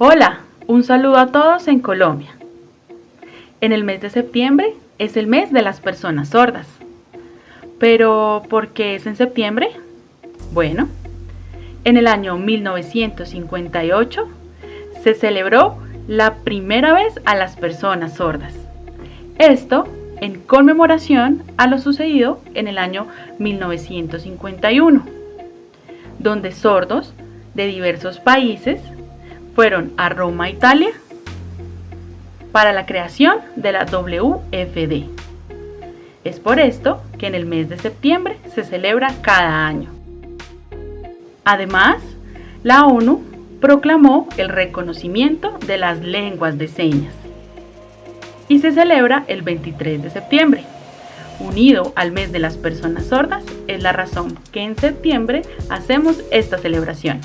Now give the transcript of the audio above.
Hola, un saludo a todos en Colombia. En el mes de septiembre es el mes de las personas sordas. Pero, ¿por qué es en septiembre? Bueno, en el año 1958 se celebró la primera vez a las personas sordas. Esto en conmemoración a lo sucedido en el año 1951, donde sordos de diversos países fueron a Roma, Italia, para la creación de la WFD. Es por esto que en el mes de septiembre se celebra cada año. Además, la ONU proclamó el reconocimiento de las lenguas de señas y se celebra el 23 de septiembre. Unido al mes de las personas sordas es la razón que en septiembre hacemos esta celebración.